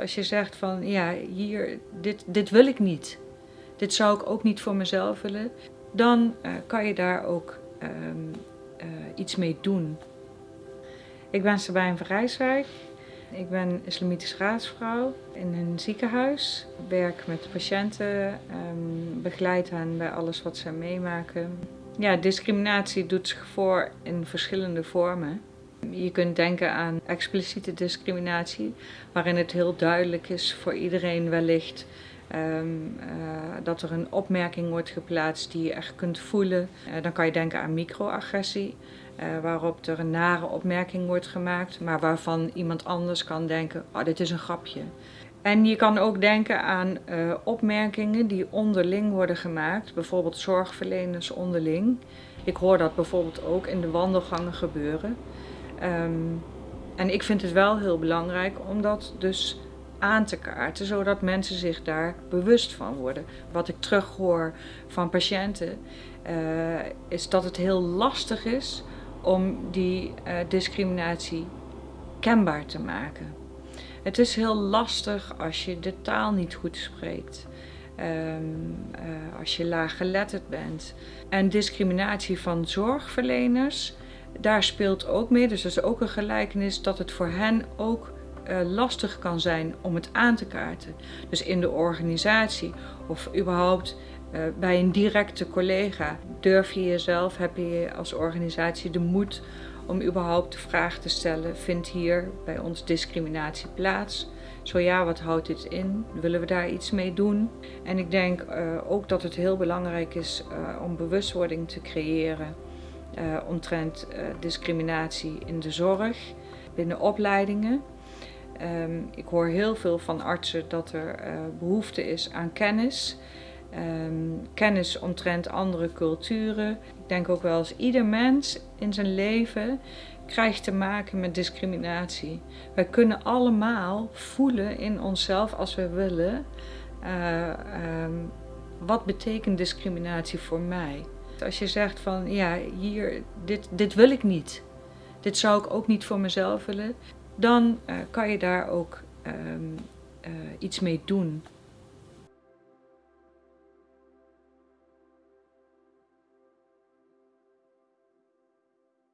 Als je zegt van ja, hier, dit, dit wil ik niet. Dit zou ik ook niet voor mezelf willen. Dan uh, kan je daar ook um, uh, iets mee doen. Ik ben Sabijn van Rijswijk. Ik ben islamitisch raadsvrouw in een ziekenhuis. Ik werk met patiënten, um, begeleid hen bij alles wat ze meemaken. Ja, discriminatie doet zich voor in verschillende vormen. Je kunt denken aan expliciete discriminatie, waarin het heel duidelijk is voor iedereen wellicht um, uh, dat er een opmerking wordt geplaatst die je echt kunt voelen. Uh, dan kan je denken aan microagressie, uh, waarop er een nare opmerking wordt gemaakt, maar waarvan iemand anders kan denken, oh dit is een grapje. En je kan ook denken aan opmerkingen die onderling worden gemaakt, bijvoorbeeld zorgverleners onderling. Ik hoor dat bijvoorbeeld ook in de wandelgangen gebeuren. Um, en ik vind het wel heel belangrijk om dat dus aan te kaarten, zodat mensen zich daar bewust van worden. Wat ik terughoor van patiënten, uh, is dat het heel lastig is om die uh, discriminatie kenbaar te maken. Het is heel lastig als je de taal niet goed spreekt. Um, uh, als je laaggeletterd bent. En discriminatie van zorgverleners daar speelt ook mee, dus dat is ook een gelijkenis dat het voor hen ook uh, lastig kan zijn om het aan te kaarten. Dus in de organisatie of überhaupt uh, bij een directe collega durf je jezelf, heb je als organisatie de moed om überhaupt de vraag te stellen, vindt hier bij ons discriminatie plaats? Zo ja, wat houdt dit in? Willen we daar iets mee doen? En ik denk uh, ook dat het heel belangrijk is om bewustwording te creëren uh, omtrent uh, discriminatie in de zorg, binnen opleidingen. Um, ik hoor heel veel van artsen dat er uh, behoefte is aan kennis. Um, kennis omtrent andere culturen. Ik denk ook wel eens ieder mens in zijn leven krijgt te maken met discriminatie. Wij kunnen allemaal voelen in onszelf als we willen. Um, wat betekent discriminatie voor mij? Als je zegt van ja, hier, dit, dit wil ik niet. Dit zou ik ook niet voor mezelf willen. Dan uh, kan je daar ook um, uh, iets mee doen.